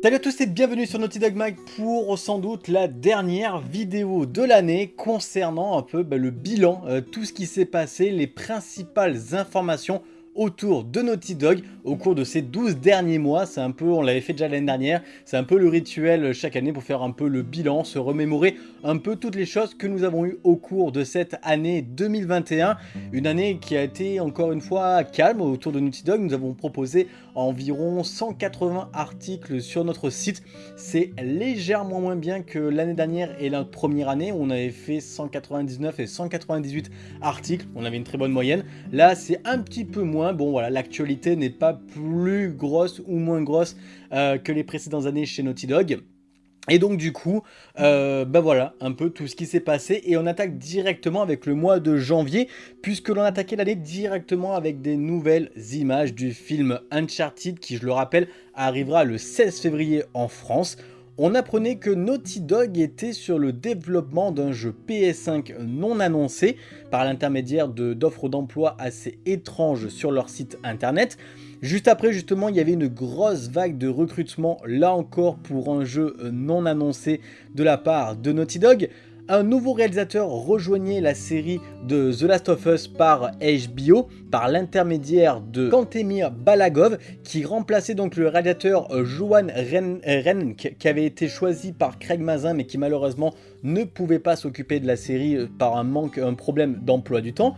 Salut à tous et bienvenue sur Naughty Dog Mag pour sans doute la dernière vidéo de l'année concernant un peu bah, le bilan, euh, tout ce qui s'est passé, les principales informations autour de Naughty Dog au cours de ces 12 derniers mois. C'est un peu, on l'avait fait déjà l'année dernière, c'est un peu le rituel chaque année pour faire un peu le bilan, se remémorer un peu toutes les choses que nous avons eues au cours de cette année 2021. Une année qui a été encore une fois calme autour de Naughty Dog. Nous avons proposé environ 180 articles sur notre site. C'est légèrement moins bien que l'année dernière et la première année on avait fait 199 et 198 articles. On avait une très bonne moyenne. Là, c'est un petit peu moins Bon voilà, l'actualité n'est pas plus grosse ou moins grosse euh, que les précédentes années chez Naughty Dog. Et donc du coup, euh, bah voilà, un peu tout ce qui s'est passé. Et on attaque directement avec le mois de janvier, puisque l'on attaquait l'année directement avec des nouvelles images du film Uncharted, qui je le rappelle, arrivera le 16 février en France on apprenait que Naughty Dog était sur le développement d'un jeu PS5 non annoncé par l'intermédiaire d'offres d'emploi assez étranges sur leur site internet. Juste après justement il y avait une grosse vague de recrutement là encore pour un jeu non annoncé de la part de Naughty Dog un nouveau réalisateur rejoignait la série de The Last of Us par HBO par l'intermédiaire de Kantemir Balagov qui remplaçait donc le réalisateur euh, Johan Ren, Ren qui avait été choisi par Craig Mazin mais qui malheureusement ne pouvait pas s'occuper de la série euh, par un manque, un problème d'emploi du temps.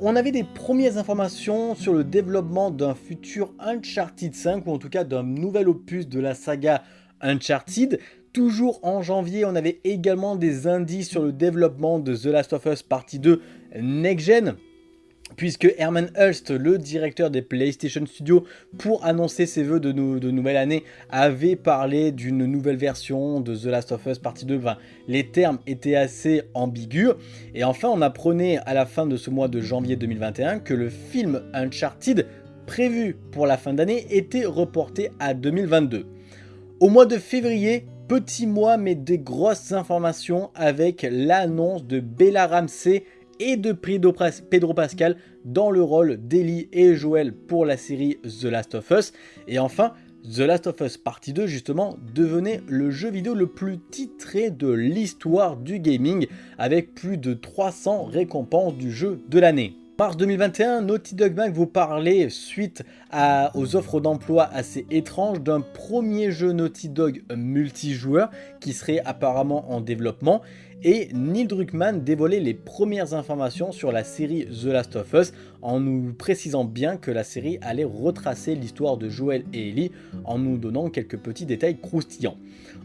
On avait des premières informations sur le développement d'un futur Uncharted 5 ou en tout cas d'un nouvel opus de la saga Uncharted Toujours en janvier, on avait également des indices sur le développement de The Last of Us Partie 2 Next Gen puisque Herman Hulst, le directeur des PlayStation Studios, pour annoncer ses voeux de, nouvelle année, avait parlé d'une nouvelle version de The Last of Us Partie 2. Enfin, les termes étaient assez ambigus. Et enfin, on apprenait à la fin de ce mois de janvier 2021 que le film Uncharted, prévu pour la fin d'année, était reporté à 2022. Au mois de février, Petit mois mais des grosses informations avec l'annonce de Bella Ramsey et de Pedro Pascal dans le rôle d'Ellie et Joel pour la série The Last of Us. Et enfin, The Last of Us Partie 2 justement devenait le jeu vidéo le plus titré de l'histoire du gaming avec plus de 300 récompenses du jeu de l'année. Mars 2021, Naughty Dog Mag vous parlait, suite aux offres d'emploi assez étranges, d'un premier jeu Naughty Dog multijoueur qui serait apparemment en développement et Neil Druckmann dévoilait les premières informations sur la série The Last of Us en nous précisant bien que la série allait retracer l'histoire de Joel et Ellie en nous donnant quelques petits détails croustillants.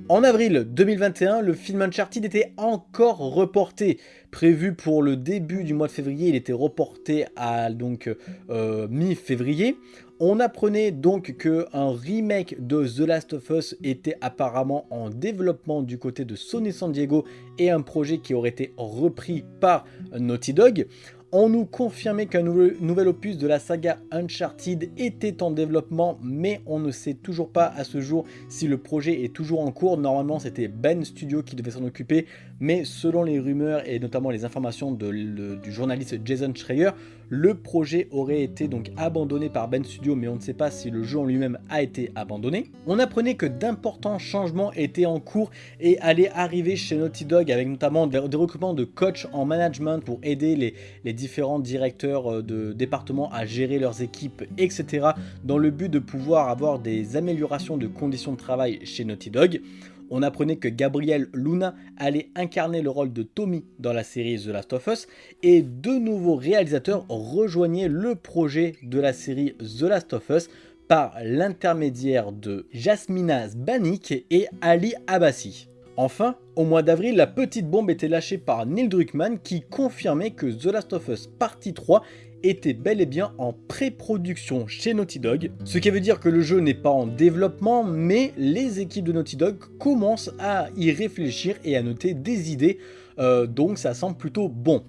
En avril 2021, le film Uncharted était encore reporté. Prévu pour le début du mois de février, il était reporté à donc euh, mi-février. On apprenait donc qu'un remake de The Last of Us était apparemment en développement du côté de Sony San Diego et un projet qui aurait été repris par Naughty Dog. On nous confirmait qu'un nouvel, opus de la saga Uncharted était en développement, mais on ne sait toujours pas à ce jour si le projet est toujours en cours. Normalement, c'était Ben Studio qui devait s'en occuper, mais selon les rumeurs et notamment les informations du journaliste Jason Schreier, le projet aurait été donc abandonné par Ben Studio, mais on ne sait pas si le jeu en lui-même a été abandonné. On apprenait que d'importants changements étaient en cours et allaient arriver chez Naughty Dog, avec notamment des, recrutements de coachs en management pour aider les, les différents directeurs euh, de département à gérer leurs équipes, etc. dans le but de pouvoir avoir des améliorations de conditions de travail chez Naughty Dog on apprenait que Gabriel Luna allait incarner le rôle de Tommy dans la série The Last of Us et deux nouveaux réalisateurs rejoignaient le projet de la série The Last of Us par l'intermédiaire de Jasmina Zbanik et Ali Abbasi. Enfin, au mois d'avril, la petite bombe était lâchée par Neil Druckmann qui confirmait que The Last of Us Partie 3 était bel et bien en pré-production chez Naughty Dog, ce qui veut dire que le jeu n'est pas en développement, mais les équipes de Naughty Dog commencent à y réfléchir et à noter des idées, euh, donc ça semble plutôt bon.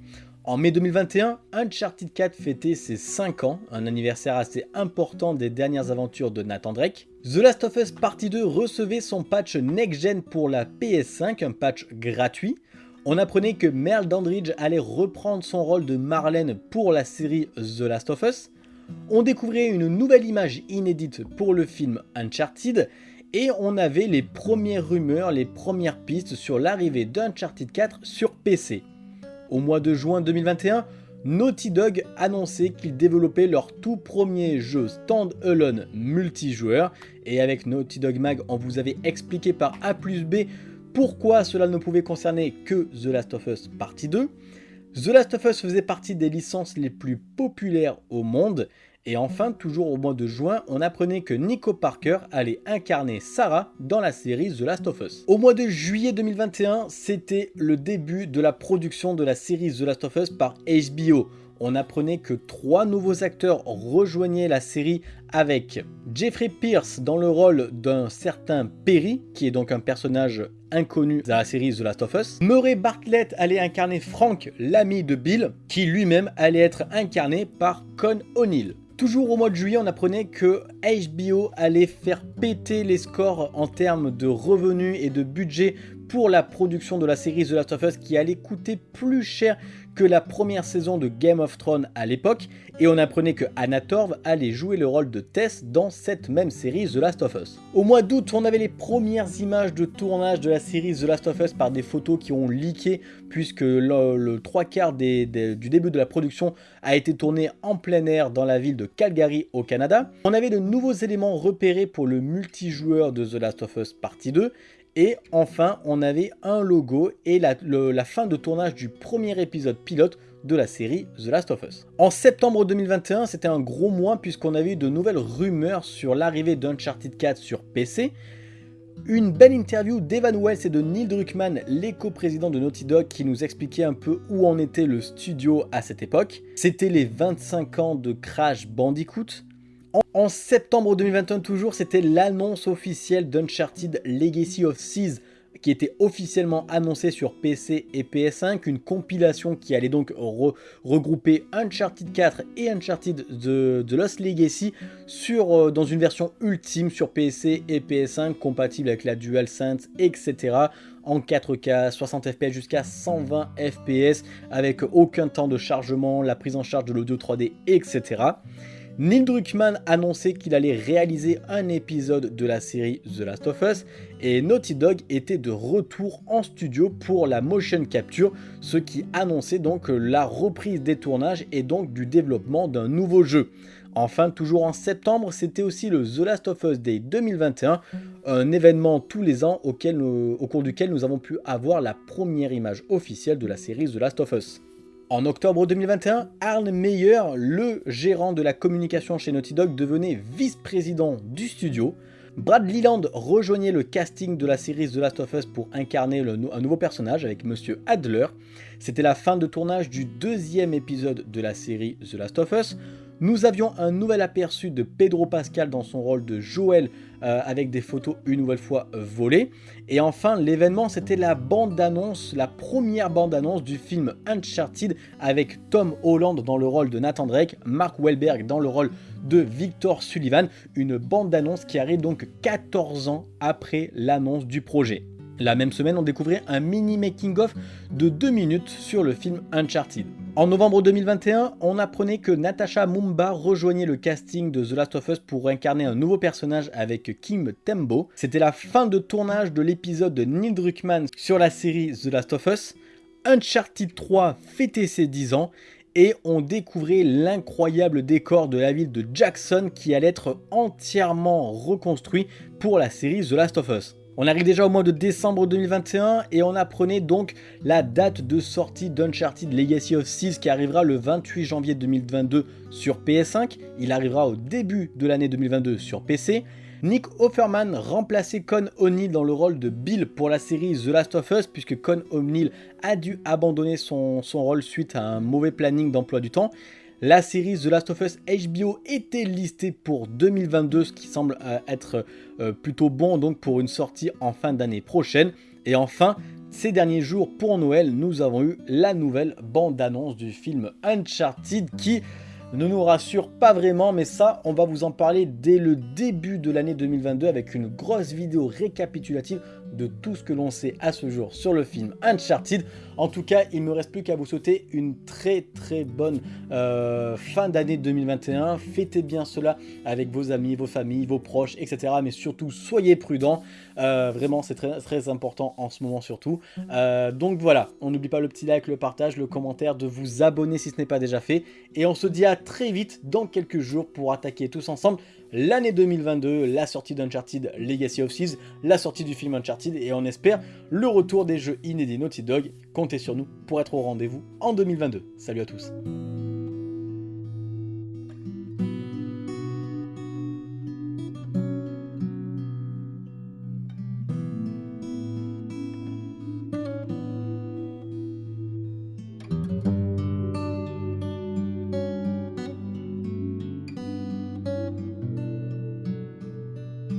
En mai 2021, Uncharted 4 fêtait ses 5 ans, un anniversaire assez important des dernières aventures de Nathan Drake. The Last of Us Partie 2 recevait son patch Next Gen pour la PS5, un patch gratuit. On apprenait que Merle Dandridge allait reprendre son rôle de Marlène pour la série The Last of Us. On découvrait une nouvelle image inédite pour le film Uncharted. et on avait les premières rumeurs, les premières pistes sur l'arrivée d'Uncharted 4 sur PC. Au mois de juin 2021, Naughty Dog annonçait qu'ils développaient leur tout premier jeu stand-alone multijoueur et avec Naughty Dog Mag on vous avait expliqué par A plus B pourquoi cela ne pouvait concerner que The Last of Us Partie 2. The Last of Us faisait partie des licences les plus populaires au monde et enfin, toujours au mois de juin, on apprenait que Nico Parker allait incarner Sarah dans la série The Last of Us. Au mois de juillet 2021, c'était le début de la production de la série The Last of Us par HBO. On apprenait que trois nouveaux acteurs rejoignaient la série avec Jeffrey Pierce dans le rôle d'un certain Perry, qui est donc un personnage inconnu dans la série The Last of Us. Murray Bartlett allait incarner Frank, l'ami de Bill, qui lui-même allait être incarné par Con O'Neill. Toujours au mois de juillet, on apprenait que HBO allait faire péter les scores en termes de revenus et de budget pour la production de la série The Last of Us qui allait coûter plus cher que la première saison de Game of Thrones à l'époque et on apprenait que Anna Torv allait jouer le rôle de Tess dans cette même série The Last of Us. Au mois d'août, on avait les premières images de tournage de la série The Last of Us par des photos qui ont leaké puisque le, trois quarts du début de la production a été tourné en plein air dans la ville de Calgary au Canada. On avait de nouveaux éléments repérés pour le multijoueur de The Last of Us Partie 2 et enfin, on avait un logo et la, fin de tournage du premier épisode pilote de la série The Last of Us. En septembre 2021, c'était un gros mois puisqu'on avait eu de nouvelles rumeurs sur l'arrivée d'Uncharted 4 sur PC, une belle interview d'Evan Wells et de Neil Druckmann, l'éco-président de Naughty Dog, qui nous expliquait un peu où en était le studio à cette époque. C'était les 25 ans de Crash Bandicoot, en septembre 2021 toujours, c'était l'annonce officielle d'Uncharted Legacy of Seas qui était officiellement annoncée sur PC et PS5, une compilation qui allait donc regrouper Uncharted 4 et Uncharted The, Lost Legacy sur, euh, dans une version ultime sur PC et PS5 compatible avec la DualSense, etc. en 4K, 60 fps jusqu'à 120 fps avec aucun temps de chargement, la prise en charge de l'audio 3D, etc. Neil Druckmann annonçait qu'il allait réaliser un épisode de la série The Last of Us et Naughty Dog était de retour en studio pour la motion capture, ce qui annonçait donc la reprise des tournages et donc du développement d'un nouveau jeu. Enfin, toujours en septembre, c'était aussi le The Last of Us Day 2021, un événement tous les ans au cours duquel nous avons pu avoir la première image officielle de la série The Last of Us. En octobre 2021, Arne Meyer, le gérant de la communication chez Naughty Dog, devenait vice-président du studio. Brad Leland rejoignait le casting de la série The Last of Us pour incarner un nouveau personnage avec Monsieur Adler. C'était la fin de tournage du deuxième épisode de la série The Last of Us. Nous avions un nouvel aperçu de Pedro Pascal dans son rôle de Joel euh, avec des photos une nouvelle fois volées. Et enfin, l'événement, c'était la bande-annonce, la première bande-annonce du film Uncharted avec Tom Holland dans le rôle de Nathan Drake, Mark Wahlberg dans le rôle de Victor Sullivan, une bande-annonce qui arrive donc 14 ans après l'annonce du projet. La même semaine, on découvrait un mini making-of de 2 minutes sur le film Uncharted. En novembre 2021, on apprenait que Natasha Mumba rejoignait le casting de The Last of Us pour incarner un nouveau personnage avec Kim Tembo. C'était la fin de tournage de l'épisode de Neil Druckmann sur la série The Last of Us. Uncharted 3 fêtait ses 10 ans et on découvrait l'incroyable décor de la ville de Jackson qui allait être entièrement reconstruit pour la série The Last of Us. On arrive déjà au mois de décembre 2021 et on apprenait donc la date de sortie d'Uncharted Legacy of Seas qui arrivera le 28 janvier 2022 sur PS5. Il arrivera au début de l'année 2022 sur PC. Nick Offerman remplaçait Con O'Neill dans le rôle de Bill pour la série The Last of Us puisque Con O'Neill a dû abandonner son rôle suite à un mauvais planning d'emploi du temps. La série The Last of Us HBO était listée pour 2022, ce qui semble euh, être euh, plutôt bon donc pour une sortie en fin d'année prochaine. Et enfin, ces derniers jours pour Noël, nous avons eu la nouvelle bande-annonce du film Uncharted qui ne nous rassure pas vraiment, mais ça, on va vous en parler dès le début de l'année 2022 avec une grosse vidéo récapitulative de tout ce que l'on sait à ce jour sur le film Uncharted. En tout cas, il ne me reste plus qu'à vous souhaiter une très très bonne euh, fin d'année 2021. Fêtez bien cela avec vos amis, vos familles, vos proches, etc. Mais surtout, soyez prudents. Euh, vraiment, c'est très, très important en ce moment surtout. Euh, donc voilà, on n'oublie pas le petit like, le partage, le commentaire, de vous abonner si ce n'est pas déjà fait. Et on se dit à très vite dans quelques jours pour attaquer tous ensemble l'année 2022, la sortie d'Uncharted Legacy of Thieves, la sortie du film Uncharted et on espère le retour des jeux inédits Naughty Dog. Comptez sur nous pour être au rendez-vous en 2022. Salut à tous